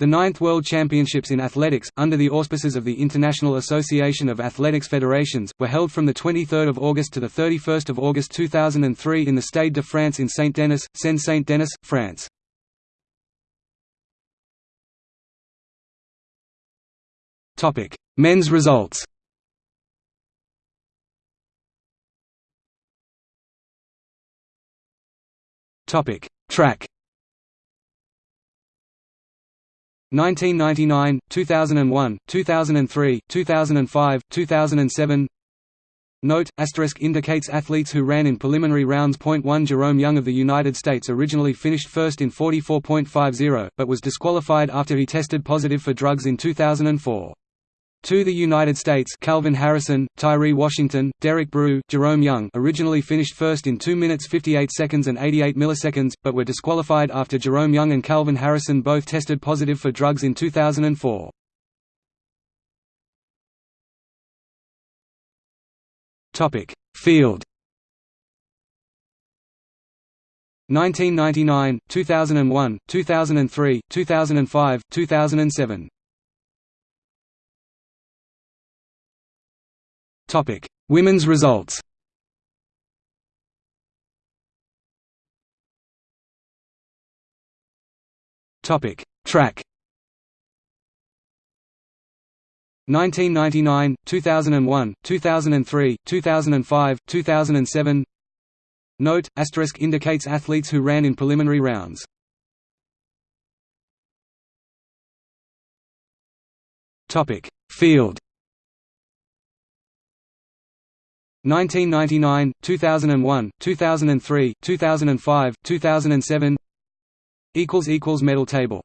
The ninth World Championships in Athletics, under the auspices of the International Association of Athletics Federations, were held from 23 August to 31 August 2003 in the Stade de France in Saint-Denis, Seine-Saint-Denis, France. Men's results Track 1999, 2001, 2003, 2005, 2007 Note, asterisk indicates athletes who ran in preliminary rounds. Point 1 Jerome Young of the United States originally finished first in 44.50, but was disqualified after he tested positive for drugs in 2004. To the United States Calvin Harrison, Tyree Washington, Derrick Brew, Jerome Young originally finished first in 2 minutes 58 seconds and 88 milliseconds, but were disqualified after Jerome Young and Calvin Harrison both tested positive for drugs in 2004. Field 1999, 2001, 2003, 2005, 2007 Topic: Women's results. Topic: Track. 1999, 2001, 2003, 2005, 2007 Note, asterisk indicates athletes who ran in preliminary rounds. Topic: Field 1999, 2001, 2003, 2005, 2007 equals equals medal table